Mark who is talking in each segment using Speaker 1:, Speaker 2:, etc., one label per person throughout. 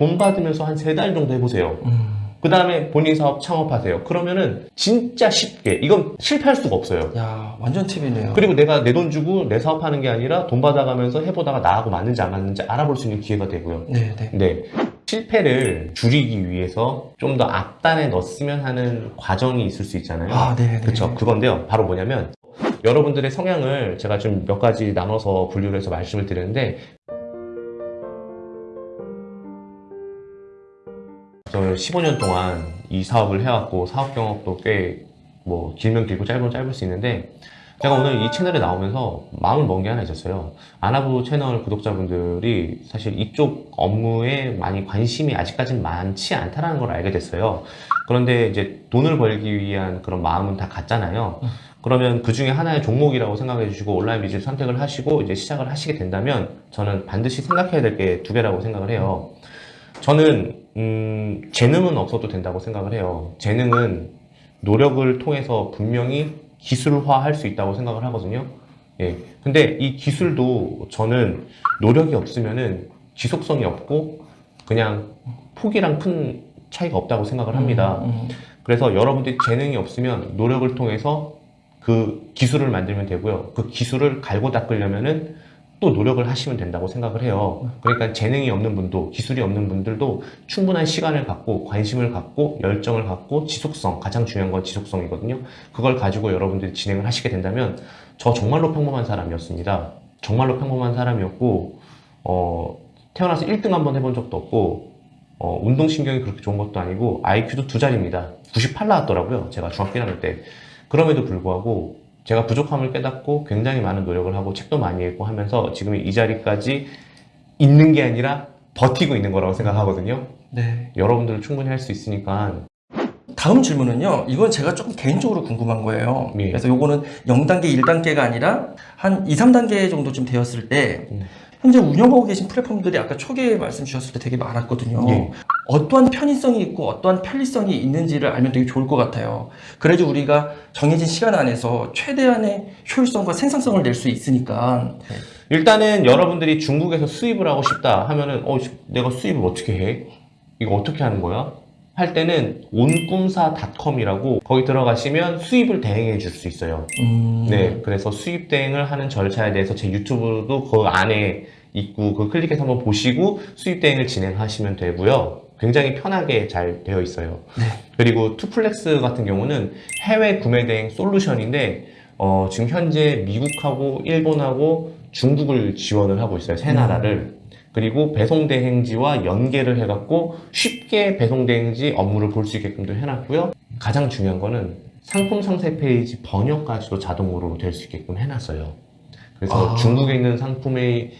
Speaker 1: 돈 받으면서 한 세 달 정도 해보세요.
Speaker 2: 음.
Speaker 1: 그 다음에 본인 사업 창업하세요. 그러면은 진짜 쉽게 이건 실패할 수가 없어요.
Speaker 2: 야, 완전 팁이네요.
Speaker 1: 그리고 내가 내 돈 주고 내 사업하는 게 아니라 돈 받아가면서 해보다가 나하고 맞는지 안 맞는지 알아볼 수 있는 기회가 되고요.
Speaker 2: 네, 네.
Speaker 1: 네. 실패를 줄이기 위해서 좀 더 앞단에 넣었으면 하는 과정이 있을 수 있잖아요.
Speaker 2: 아, 네, 네.
Speaker 1: 그쵸. 그건데요. 바로 뭐냐면, 여러분들의 성향을 제가 좀 몇 가지 나눠서 분류를 해서 말씀을 드리는데, 저 15년 동안 이 사업을 해왔고, 사업 경험도 꽤, 뭐, 길면 길고 짧으면 짧을 수 있는데, 제가 오늘 이 채널에 나오면서 마음을 먹은 게 하나 있었어요. 아나부 채널 구독자분들이 사실 이쪽 업무에 많이 관심이 아직까진 많지 않다는 걸 알게 됐어요. 그런데 이제 돈을 벌기 위한 그런 마음은 다 같잖아요. 그러면 그 중에 하나의 종목이라고 생각해 주시고 온라인 비즈니스 선택을 하시고 이제 시작을 하시게 된다면 저는 반드시 생각해야 될 게 두 개라고 생각을 해요. 저는 음, 재능은 없어도 된다고 생각을 해요. 재능은 노력을 통해서 분명히 기술화할 수 있다고 생각을 하거든요. 예. 근데 이 기술도 저는 노력이 없으면은 지속성이 없고 그냥 폭이랑 큰 차이가 없다고 생각을 합니다.
Speaker 2: 음, 음.
Speaker 1: 그래서 여러분들이 재능이 없으면 노력을 통해서 그 기술을 만들면 되고요. 그 기술을 갈고 닦으려면은 또 노력을 하시면 된다고 생각을 해요. 그러니까 재능이 없는 분도 기술이 없는 분들도 충분한 시간을 갖고 관심을 갖고 열정을 갖고 지속성 가장 중요한 건 지속성이거든요. 그걸 가지고 여러분들이 진행을 하시게 된다면 저 정말로 평범한 사람이었습니다. 정말로 평범한 사람이었고 어, 태어나서 1등 한번 해본 적도 없고 어, 운동신경이 그렇게 좋은 것도 아니고 IQ도 두 자리입니다. 98 나왔더라고요. 제가 중학교 1학년 때. 그럼에도 불구하고 제가 부족함을 깨닫고 굉장히 많은 노력을 하고 책도 많이 읽고 하면서 지금 이 자리까지 있는 게 아니라 버티고 있는 거라고 생각하거든요.
Speaker 2: 네.
Speaker 1: 여러분들은 충분히 할 수 있으니까
Speaker 2: 다음 질문은요. 이건 제가 조금 개인적으로 궁금한 거예요.
Speaker 1: 예.
Speaker 2: 그래서 요거는 0단계, 1단계가 아니라 한 2, 3단계 정도 좀 되었을 때
Speaker 1: 음.
Speaker 2: 현재 운영하고 계신 플랫폼들이 아까 초기에 말씀 주셨을 때 되게 많았거든요.
Speaker 1: 예.
Speaker 2: 어떠한 편의성이 있고 어떠한 편리성이 있는지를 알면 되게 좋을 것 같아요. 그래야지 우리가 정해진 시간 안에서 최대한의 효율성과 생산성을 낼 수 있으니까.
Speaker 1: 일단은 여러분들이 중국에서 수입을 하고 싶다 하면은 어 내가 수입을 어떻게 해? 이거 어떻게 하는 거야? 할 때는 온꿈사닷컴이라고 거기 들어가시면 수입을 대행해 줄 수 있어요.
Speaker 2: 음,
Speaker 1: 네, 그래서 수입 대행을 하는 절차에 대해서 제 유튜브도 그 안에 있고 그 클릭해서 한번 보시고 수입 대행을 진행하시면 되고요. 굉장히 편하게 잘 되어 있어요.
Speaker 2: 네.
Speaker 1: 그리고 투플렉스 같은 경우는 해외 구매 대행 솔루션인데 어, 지금 현재 미국하고 일본하고 중국을 지원을 하고 있어요. 세 나라를. 그리고 배송 대행지와 연계를 해갖고 쉽게 배송 대행지 업무를 볼 수 있게끔도 해놨고요. 가장 중요한 거는 상품 상세 페이지 번역까지도 자동으로 될 수 있게끔 해놨어요. 그래서
Speaker 2: 아.
Speaker 1: 중국에 있는 상품의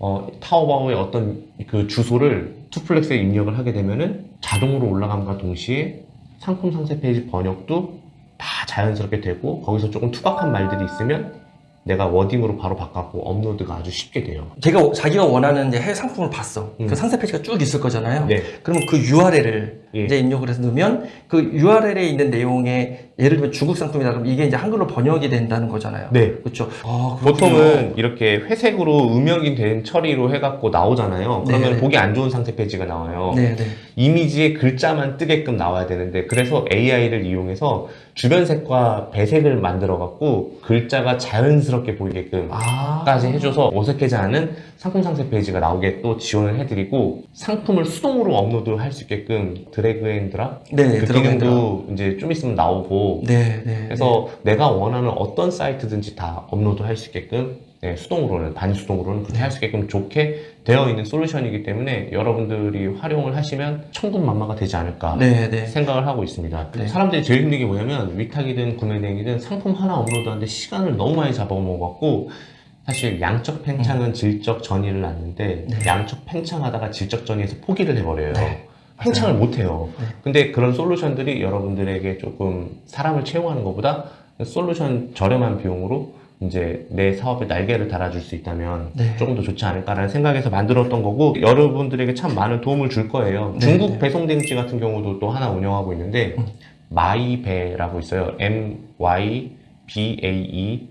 Speaker 1: 어, 타오바오의 어떤 그 주소를 투플렉스에 입력을 하게 되면은 자동으로 올라감과 동시에 상품 상세 페이지 번역도 다 자연스럽게 되고 거기서 조금 투박한 말들이 있으면 내가 wording으로 바로 바꾸고 업로드가 아주 쉽게 돼요.
Speaker 2: 제가 자기가 원하는 이제 해외 상품을 봤어.
Speaker 1: 음.
Speaker 2: 그 상세 페이지가 쭉 있을 거잖아요.
Speaker 1: 네.
Speaker 2: 그러면 그 URL을
Speaker 1: 예.
Speaker 2: 이제 입력을 해서 넣으면 그 URL에 있는 내용에 예를 들면 중국 상품이다 그러면 이게 이제 한글로 번역이 된다는 거잖아요.
Speaker 1: 네.
Speaker 2: 그렇죠. 아.
Speaker 1: 보통은 이렇게 회색으로 음영이 된 처리로 해갖고 나오잖아요. 그러면
Speaker 2: 네네.
Speaker 1: 보기 안 좋은 상세 페이지가 나와요.
Speaker 2: 네, 네.
Speaker 1: 이미지에 글자만 뜨게끔 나와야 되는데 그래서 AI를 이용해서 주변 색과 배색을 만들어 갖고 글자가 자연스럽게 보이게끔
Speaker 2: 아.
Speaker 1: 까지 해줘서 어색하지 않은 상품 상세 페이지가 나오게 또 지원을 해드리고 상품을 수동으로 업로드할 수 있게끔 drag and drop
Speaker 2: 네,
Speaker 1: 그. 기능도 이제 좀 있으면 나오고
Speaker 2: 네, 네.
Speaker 1: 그래서 내가 원하는 어떤 사이트든지 다 업로드할 수 있게끔 네, 수동으로는 반수동으로는 그렇게 할 수 있게끔 좋게 되어 있는 솔루션이기 때문에 여러분들이 활용을 하시면 천군만마가 되지 않을까
Speaker 2: 네, 네.
Speaker 1: 생각을 하고 있습니다.
Speaker 2: 네.
Speaker 1: 사람들이 제일 힘든 게 뭐냐면 위탁이든 구매대행이든 상품 하나 업로드하는데 시간을 너무 많이 잡아먹었고 사실 양적 팽창은 질적 전이를 낳는데
Speaker 2: 네.
Speaker 1: 양적 팽창하다가 질적 전이에서 포기를 해버려요.
Speaker 2: 네.
Speaker 1: 팽창을 못해요.
Speaker 2: 네.
Speaker 1: 근데 그런 솔루션들이 여러분들에게 조금 사람을 채용하는 것보다 솔루션 저렴한 비용으로 이제 내 사업에 날개를 달아줄 수 있다면
Speaker 2: 네.
Speaker 1: 조금 더 좋지 않을까라는 생각에서 만들었던 거고 여러분들에게 참 많은 도움을 줄 거예요.
Speaker 2: 네,
Speaker 1: 중국
Speaker 2: 네.
Speaker 1: 배송대행지 같은 경우도 또 하나 운영하고 있는데
Speaker 2: 음.
Speaker 1: 마이배라고 있어요. M Y B A E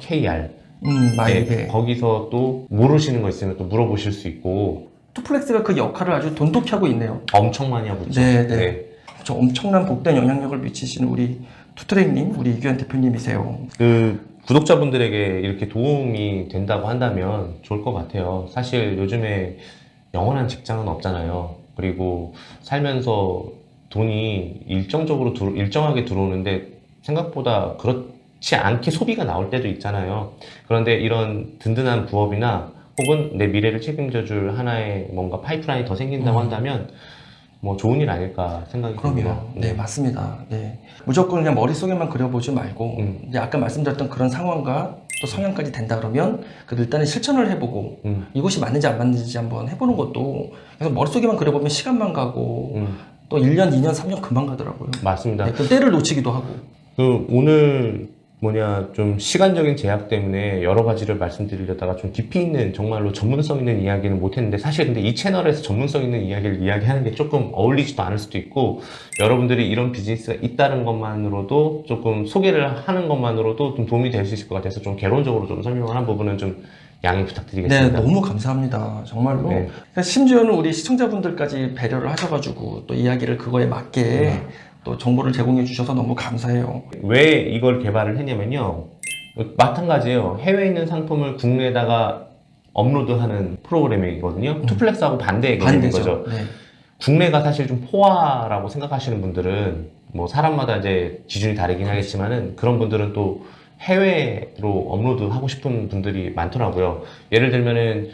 Speaker 1: .kr
Speaker 2: 음, 마이베.
Speaker 1: 네, 거기서 또 모르시는 거 있으면 또 물어보실 수 있고
Speaker 2: 투플렉스가 그 역할을 아주 돈독히 하고 있네요.
Speaker 1: 엄청 많이 하고 있죠.
Speaker 2: 네, 네. 저 엄청난 복된 영향력을 미치시는 우리 투트랙님, 우리 이규현 대표님이세요.
Speaker 1: 그 구독자분들에게 이렇게 도움이 된다고 한다면 좋을 것 같아요. 사실 요즘에 영원한 직장은 없잖아요. 그리고 살면서 돈이 일정적으로 들어- 일정하게 들어오는데 생각보다 그렇지 않게 소비가 나올 때도 있잖아요. 그런데 이런 든든한 부업이나 혹은 내 미래를 책임져 줄 하나의 뭔가 파이프라인이 더 생긴다고
Speaker 2: 음.
Speaker 1: 한다면 뭐 좋은 일 아닐까 생각이
Speaker 2: 그럼요.
Speaker 1: 듭니다.
Speaker 2: 네, 맞습니다. 네. 무조건 그냥 머릿속에만 그려보지 말고,
Speaker 1: 음.
Speaker 2: 이제 아까 말씀드렸던 그런 상황과 또 성향까지 된다 그러면, 그래도 일단은 실천을 해보고,
Speaker 1: 음,
Speaker 2: 이것이 맞는지 안 맞는지 한번 해보는 것도, 그래서 머릿속에만 그려보면 시간만 가고,
Speaker 1: 음,
Speaker 2: 또 1년, 2년, 3년 금방 가더라고요.
Speaker 1: 맞습니다.
Speaker 2: 네, 그 때를 놓치기도 하고.
Speaker 1: 그 오늘 뭐냐 좀 시간적인 제약 때문에 여러 가지를 말씀드리려다가 좀 깊이 있는 정말로 전문성 있는 이야기는 못했는데 사실 근데 이 채널에서 전문성 있는 이야기를 이야기하는 게 조금 어울리지도 않을 수도 있고 여러분들이 이런 비즈니스가 있다는 것만으로도 조금 소개를 하는 것만으로도 좀 도움이 될 수 있을 것 같아서 좀 개론적으로 좀 설명을 한 부분은 좀 양해
Speaker 2: 네,
Speaker 1: 부탁드리겠습니다.
Speaker 2: 너무 감사합니다. 정말로.
Speaker 1: 네.
Speaker 2: 그러니까 심지어는 우리 시청자분들까지 배려를 하셔가지고, 또 이야기를 그거에 맞게
Speaker 1: 음.
Speaker 2: 또 정보를 제공해 주셔서 너무 감사해요.
Speaker 1: 왜 이걸 개발을 했냐면요. 마찬가지예요. 해외에 있는 상품을 국내에다가 업로드하는 프로그램이거든요. 투플렉스하고 반대의 개념인
Speaker 2: 반대죠.
Speaker 1: 거죠.
Speaker 2: 네.
Speaker 1: 국내가 사실 좀 포화라고 생각하시는 분들은 뭐 사람마다 이제 기준이 다르긴 하겠지만은 그런 분들은 또 해외로 업로드하고 싶은 분들이 많더라고요. 예를 들면은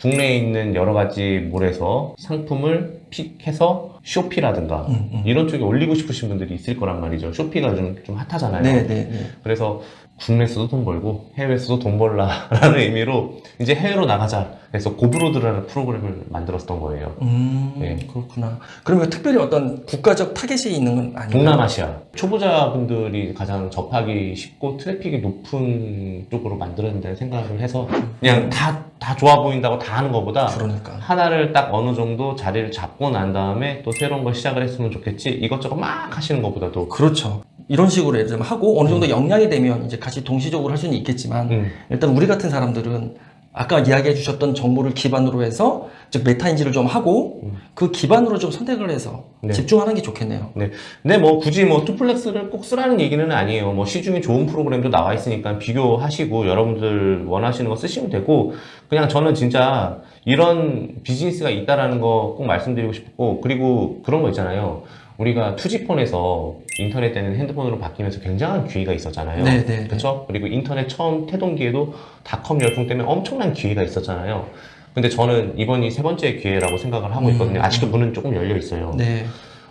Speaker 1: 국내에 있는 여러 가지 몰에서 상품을 pick해서 쇼피라든가
Speaker 2: 음, 음.
Speaker 1: 이런 쪽에 올리고 싶으신 분들이 있을 거란 말이죠. 쇼피가 좀, 좀 hot하잖아요.
Speaker 2: 네, 네, 네.
Speaker 1: 그래서 국내에서도 돈 벌고 해외에서도 돈 벌라 라는 의미로 이제 해외로 나가자. 그래서 고브로드라는 프로그램을 만들었던 거예요.
Speaker 2: 음,
Speaker 1: 네.
Speaker 2: 그렇구나. 그러면 특별히 어떤 국가적 타겟이 있는 건 아니에요?
Speaker 1: 동남아시아 초보자분들이 가장 접하기 쉽고 트래픽이 높은 쪽으로 된다는 생각을 해서 그냥 다, 다 좋아 보인다고 다 하는 것보다
Speaker 2: 그러니까.
Speaker 1: 하나를 딱 어느 정도 자리를 잡고 난 다음에 또 새로운 걸 시작을 했으면 좋겠지? 이것저것 막 하시는 것보다도.
Speaker 2: 그렇죠. 이런 식으로 예를 들면 하고 어느 정도 역량이 되면 이제 같이 동시적으로 할 수는 있겠지만
Speaker 1: 음,
Speaker 2: 일단 우리 같은 사람들은 아까 이야기해 주셨던 정보를 기반으로 해서 즉 메타인지를 좀 하고
Speaker 1: 음.
Speaker 2: 그 기반으로 좀 선택을 해서
Speaker 1: 네.
Speaker 2: 집중하는 게 좋겠네요.
Speaker 1: 네. 근데 뭐 굳이 뭐 투플렉스를 꼭 쓰라는 얘기는 아니에요. 뭐 시중에 좋은 프로그램도 나와 있으니까 비교하시고 여러분들 원하시는 거 쓰시면 되고 그냥 저는 진짜 이런 비즈니스가 있다라는 거 꼭 말씀드리고 싶고 그리고 그런 거 있잖아요. 우리가 투지폰에서 인터넷 때는 핸드폰으로 바뀌면서 굉장한 기회가 있었잖아요.
Speaker 2: 네, 네, 네.
Speaker 1: 그렇죠? 그리고 인터넷 처음 태동기에도 닷컴 열풍 때문에 엄청난 기회가 있었잖아요. 근데 저는 이번이 세 번째 기회라고 생각을 하고 있거든요.
Speaker 2: 음.
Speaker 1: 아직도 문은 조금 열려 있어요.
Speaker 2: 네.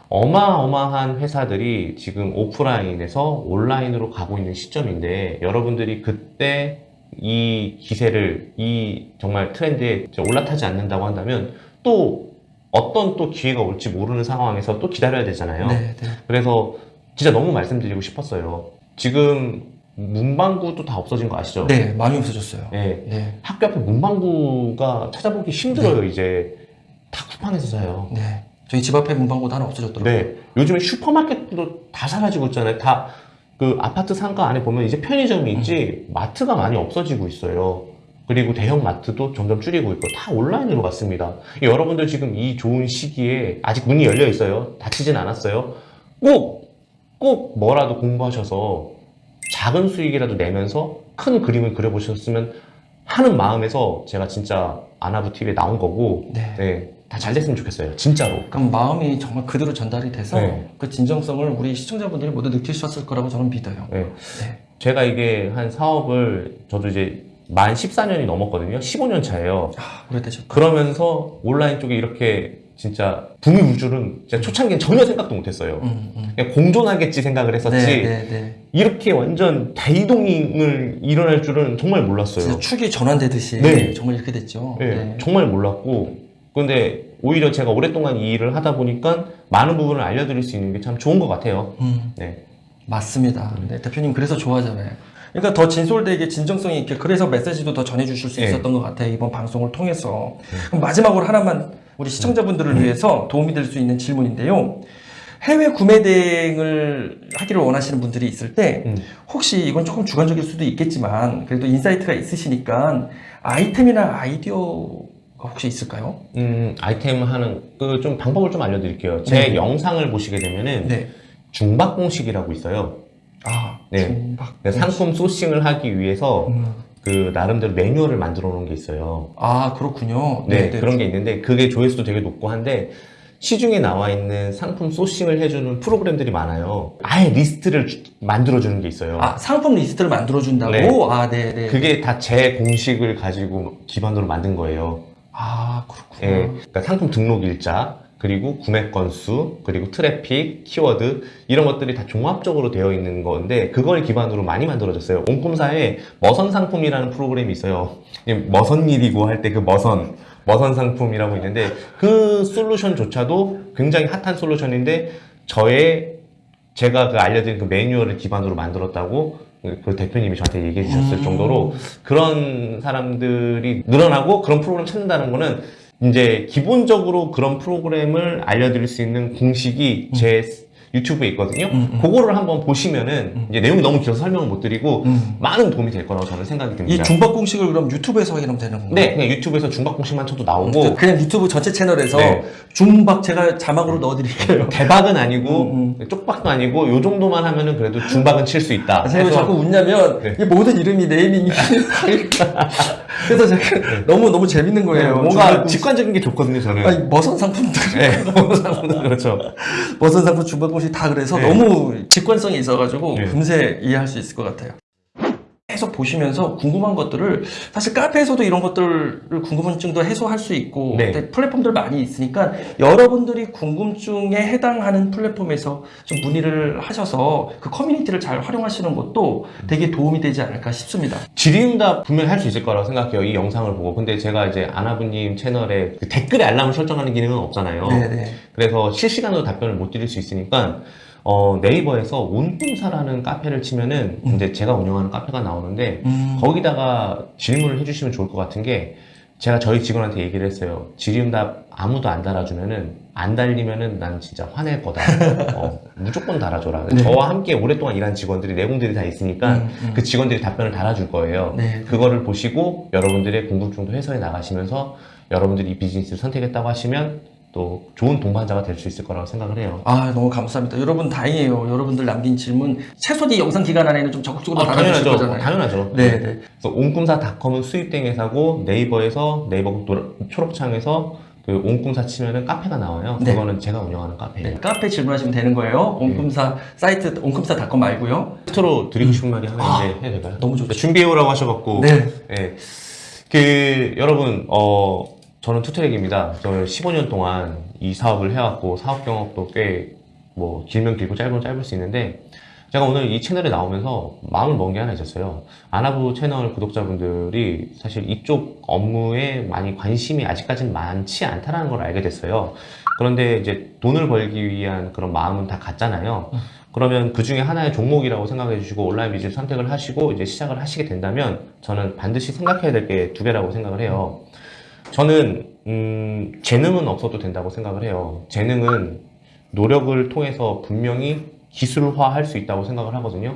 Speaker 1: 어마어마한 회사들이 지금 오프라인에서 온라인으로 가고 있는 시점인데 여러분들이 그때 이 기세를 이 정말 트렌드에 올라타지 않는다고 한다면 또 어떤 또 기회가 올지 모르는 상황에서 또 기다려야 되잖아요.
Speaker 2: 네, 네.
Speaker 1: 그래서 진짜 너무 말씀드리고 싶었어요. 지금 문방구도 다 없어진 거 아시죠?
Speaker 2: 네, 많이 없어졌어요.
Speaker 1: 네.
Speaker 2: 네.
Speaker 1: 학교 앞에 문방구가 찾아보기 힘들어요, 이제. 다 쿠팡에서 사요.
Speaker 2: 네. 저희 집 앞에 문방구도 하나 없어졌더라고요.
Speaker 1: 네. 요즘에 슈퍼마켓도 다 사라지고 있잖아요. 다 그 아파트 상가 안에 보면 이제 편의점이 있지 마트가 많이 없어지고 있어요. 그리고 대형 마트도 점점 줄이고 있고 다 온라인으로 갔습니다. 여러분들 지금 이 좋은 시기에 아직 문이 열려 있어요. 닫히진 않았어요. 꼭, 꼭 뭐라도 공부하셔서 작은 수익이라도 내면서 큰 그림을 그려보셨으면 하는 마음에서 제가 진짜 아나부 TV에 나온 거고,
Speaker 2: 네.
Speaker 1: 네. 다잘 됐으면 좋겠어요. 진짜로.
Speaker 2: 그럼 마음이 정말 그대로 전달이 돼서
Speaker 1: 네.
Speaker 2: 그 진정성을 우리 시청자분들이 모두 느끼셨을 거라고 저는 믿어요.
Speaker 1: 네.
Speaker 2: 네.
Speaker 1: 제가 이게 한 사업을 저도 이제 만 14년이 넘었거든요. 15년 차예요.
Speaker 2: 아, 오래되셨다.
Speaker 1: 그러면서 온라인 쪽에 이렇게 진짜 붐이 울 줄은 진짜 초창기엔 전혀 생각도 못했어요.
Speaker 2: 음, 음.
Speaker 1: 그냥 공존하겠지 생각을 했었지
Speaker 2: 네, 네, 네.
Speaker 1: 이렇게 완전 대이동을 일어날 줄은 정말 몰랐어요.
Speaker 2: 축이 전환되듯이
Speaker 1: 네.
Speaker 2: 정말 이렇게 됐죠.
Speaker 1: 네,
Speaker 2: 네.
Speaker 1: 정말 몰랐고 근데 오히려 제가 오랫동안 이 일을 하다 보니까 많은 부분을 알려드릴 수 있는 게 참 좋은 것 같아요.
Speaker 2: 음,
Speaker 1: 네.
Speaker 2: 맞습니다. 네, 대표님 그래서 좋아하잖아요. 그러니까 더 진솔되게 진정성이 있게 그래서 메시지도 더 전해주실 수
Speaker 1: 네.
Speaker 2: 있었던 것 같아요. 이번 방송을 통해서. 그럼 마지막으로 하나만 우리 시청자분들을 위해서 도움이 될 수 있는 질문인데요. 해외 구매 대행을 하기를 원하시는 분들이 있을 때
Speaker 1: 음.
Speaker 2: 혹시 이건 조금 주관적일 수도 있겠지만 그래도 insight가 있으시니까 아이템이나 아이디어가 혹시 있을까요?
Speaker 1: 음, 아이템 하는 그 좀 방법을 좀 알려드릴게요. 제
Speaker 2: 네.
Speaker 1: 영상을 보시게 되면은
Speaker 2: 네.
Speaker 1: 중박 공식이라고 있어요.
Speaker 2: 아,
Speaker 1: 네. 상품 sourcing을 하기 위해서
Speaker 2: 음.
Speaker 1: 그 나름대로 매뉴얼을 만들어 놓은 게 있어요.
Speaker 2: 아, 그렇군요.
Speaker 1: 네, 그런 게 있는데 그게 조회수도 되게 높고 한데 시중에 나와 있는 상품 sourcing을 해주는 프로그램들이 많아요. 아예 리스트를 주- 만들어주는 게 있어요.
Speaker 2: 아, 상품 리스트를 만들어준다고?
Speaker 1: 네.
Speaker 2: 아, 네, 네.
Speaker 1: 그게 다 제 공식을 가지고 기반으로 만든 거예요.
Speaker 2: 아, 그렇군요.
Speaker 1: 예, 그러니까 상품 등록 일자, 그리고 구매 건수, 그리고 트래픽, 키워드 이런 것들이 다 종합적으로 되어 있는 건데 그걸 기반으로 많이 만들어졌어요. 온꿈사에 머선 상품이라는 프로그램이 있어요. 이 머선 일이고 할 때 그 머선 머선 상품이라고 있는데 그 솔루션조차도 굉장히 핫한 솔루션인데 저의 제가 그 알려드린 그 매뉴얼을 기반으로 만들었다고 그 대표님이 저한테 얘기해 주셨을
Speaker 2: 음.
Speaker 1: 정도로 그런 사람들이 늘어나고 그런 프로그램 찾는다는 거는 이제 기본적으로 그런 프로그램을 알려드릴 수 있는 공식이 제 유튜브에 있거든요.
Speaker 2: 음, 음.
Speaker 1: 그거를 한번 보시면은 이제 내용이 너무 길어서 설명을 못 드리고
Speaker 2: 음.
Speaker 1: 많은 도움이 될 거라고 저는 생각이
Speaker 2: 이
Speaker 1: 듭니다.
Speaker 2: 중박 공식을 그럼 유튜브에서 확인하면 되는 건가요?
Speaker 1: 네, 그냥 유튜브에서 중박 공식만 쳐도 나오고
Speaker 2: 그냥 유튜브 전체 채널에서
Speaker 1: 네.
Speaker 2: 중박 제가 자막으로 넣어드릴게요.
Speaker 1: 대박은 아니고
Speaker 2: 음,
Speaker 1: 쪽박도 아니고 요 정도만 하면은 그래도 중박은 칠 수 있다.
Speaker 2: 아, 제가 왜
Speaker 1: 해서
Speaker 2: 자꾸 웃냐면
Speaker 1: 네.
Speaker 2: 이 모든 이름이 네이밍이 그래서 제가 너무 너무 재밌는 거예요.
Speaker 1: 네, 뭔가. 직관적인 게 좋거든요, 저는.
Speaker 2: 아니 머선 상품들
Speaker 1: 네, 그렇죠.
Speaker 2: 머선 상품 중박 공식 다 그래서
Speaker 1: 네.
Speaker 2: 너무 직관성이 있어가지고
Speaker 1: 네.
Speaker 2: 금세 이해할 수 있을 것 같아요. 계속 보시면서 궁금한 것들을 사실 카페에서도 이런 것들을 궁금증도 해소할 수 있고
Speaker 1: 네.
Speaker 2: 플랫폼들 많이 있으니까 여러분들이 궁금증에 해당하는 플랫폼에서 좀 문의를 하셔서 그 커뮤니티를 잘 활용하시는 것도 되게 도움이 되지 않을까 싶습니다.
Speaker 1: 질의응답 분명히 할 수 있을 거라고 생각해요. 이 영상을 보고. 근데 제가 이제 아나부님 채널에 그 댓글에 알람을 설정하는 기능은 없잖아요.
Speaker 2: 네네.
Speaker 1: 그래서 실시간으로 답변을 못 드릴 수 있으니까 어, 네이버에서 온꿈사라는 카페를 치면은
Speaker 2: 음.
Speaker 1: 이제 제가 운영하는 카페가 나오는데
Speaker 2: 음.
Speaker 1: 거기다가 질문을 해주시면 좋을 것 같은 게 제가 저희 직원한테 얘기를 했어요. 질의응답 아무도 안 달아주면은 안 달리면은 난 진짜 화낼 거다. 어, 무조건 달아줘라.
Speaker 2: 네.
Speaker 1: 저와 함께 오랫동안 일한 직원들이 내공들이 다 있으니까
Speaker 2: 음, 음.
Speaker 1: 그 직원들이 답변을 달아줄 거예요.
Speaker 2: 네.
Speaker 1: 그거를 보시고 여러분들의 궁금증도 해소해 나가시면서 여러분들이 이 비즈니스를 선택했다고 하시면 또 좋은 동반자가 될 수 있을 거라고 생각을 해요.
Speaker 2: 아 너무 감사합니다. 여러분 다행이에요. 여러분들 남긴 질문 최소한 이 영상 기간 안에는 좀 적극적으로
Speaker 1: 아, 당연하죠.
Speaker 2: 거잖아요.
Speaker 1: 당연하죠.
Speaker 2: 네, 네.
Speaker 1: 그래서 온꿈사닷컴은 수입된 회사고 네이버에서 네이버 노- 초록창에서 그 온꿈사 치면은 카페가 나와요.
Speaker 2: 네.
Speaker 1: 그거는 제가 운영하는 카페예요.
Speaker 2: 네, 카페 질문하시면 되는 거예요. 온꿈사 사이트 온꿈사닷컴 말고요.
Speaker 1: 끝으로 드리고 싶은 말이 하나
Speaker 2: 아,
Speaker 1: 이제 해야 될까요?
Speaker 2: 너무 좋죠.
Speaker 1: 준비해오라고 하셔갖고
Speaker 2: 네.
Speaker 1: 예. 그 여러분 어 저는 투트랙입니다. 저는 15년 동안 이 사업을 해왔고 사업 경험도 꽤 뭐 길면 길고 짧으면 짧을 수 있는데 제가 오늘 이 채널에 나오면서 마음을 먹은 게 하나 있었어요. 아나부 채널 구독자분들이 사실 이쪽 업무에 많이 관심이 아직까지는 많지 않다라는 걸 알게 됐어요. 그런데 이제 돈을 벌기 위한 그런 마음은 다 같잖아요. 그러면 그 중에 하나의 종목이라고 생각해 주시고 온라인 비즈니스 선택을 하시고 이제 시작을 하시게 된다면 저는 반드시 생각해야 될 게 두 개라고 생각을 해요. 저는 음, 재능은 없어도 된다고 생각을 해요. 재능은 노력을 통해서 분명히 기술화할 수 있다고 생각을 하거든요.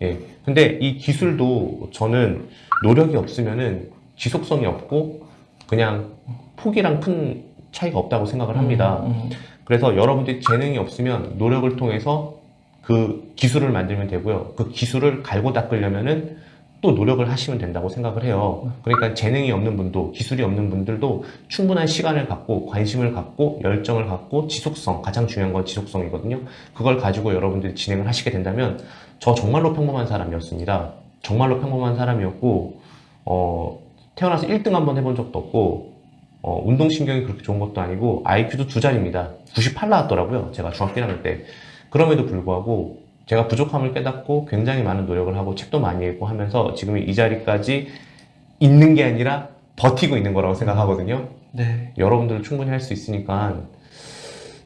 Speaker 1: 예. 근데 이 기술도 저는 노력이 없으면은 지속성이 없고 그냥 폭이랑 큰 차이가 없다고 생각을 합니다.
Speaker 2: 음,
Speaker 1: 그래서 여러분들이 재능이 없으면 노력을 통해서 그 기술을 만들면 되고요. 그 기술을 갈고 닦으려면은 또 노력을 하시면 된다고 생각을 해요. 그러니까 재능이 없는 분도 기술이 없는 분들도 충분한 시간을 갖고 관심을 갖고 열정을 갖고 지속성 가장 중요한 건 지속성이거든요. 그걸 가지고 여러분들이 진행을 하시게 된다면 저 정말로 평범한 사람이었습니다. 정말로 평범한 사람이었고 어, 태어나서 1등 한번 해본 적도 없고 어, 운동신경이 그렇게 좋은 것도 아니고 IQ도 두 자리입니다. 98 나왔더라고요. 제가 중학교 1학년 때. 그럼에도 불구하고 제가 부족함을 깨닫고 굉장히 많은 노력을 하고 책도 많이 읽고 하면서 지금 이 자리까지 있는 게 아니라 버티고 있는 거라고 생각하거든요.
Speaker 2: 네.
Speaker 1: 여러분들 충분히 할 수 있으니까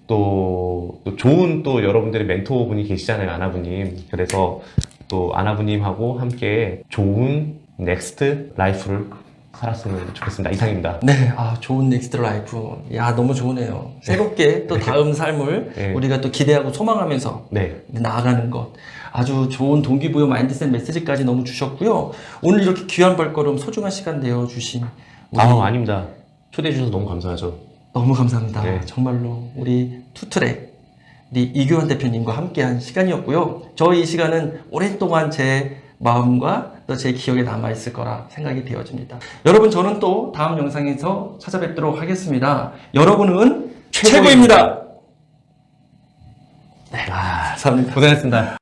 Speaker 1: 또, 또 좋은 또 여러분들의 멘토분이 계시잖아요, 아나부님. 그래서 또 아나부님하고 함께 좋은 next life를 살았으면 좋겠습니다. 이상입니다.
Speaker 2: 네, 아 좋은 next life. 야 너무 좋으네요. 새롭게 또 다음 삶을
Speaker 1: 네.
Speaker 2: 우리가 또 기대하고 소망하면서
Speaker 1: 네.
Speaker 2: 나아가는 것. 아주 좋은 동기부여 마인드셋 메시지까지 너무 주셨고요. 오늘 이렇게 귀한 발걸음 소중한 시간 내어주신 우리
Speaker 1: 아, 아닙니다. 초대해 주셔서 너무 감사하죠.
Speaker 2: 너무 감사합니다.
Speaker 1: 네.
Speaker 2: 정말로 우리 투트랙 우리 이교환 대표님과 함께한 시간이었고요. 저이 시간은 오랫동안 제 마음과 또 제 기억에 남아 있을 거라 생각이 되어집니다. 여러분 저는 또 다음 영상에서 찾아뵙도록 하겠습니다. 여러분은 최고입니다. 네, 감사합니다.
Speaker 3: 고생했습니다.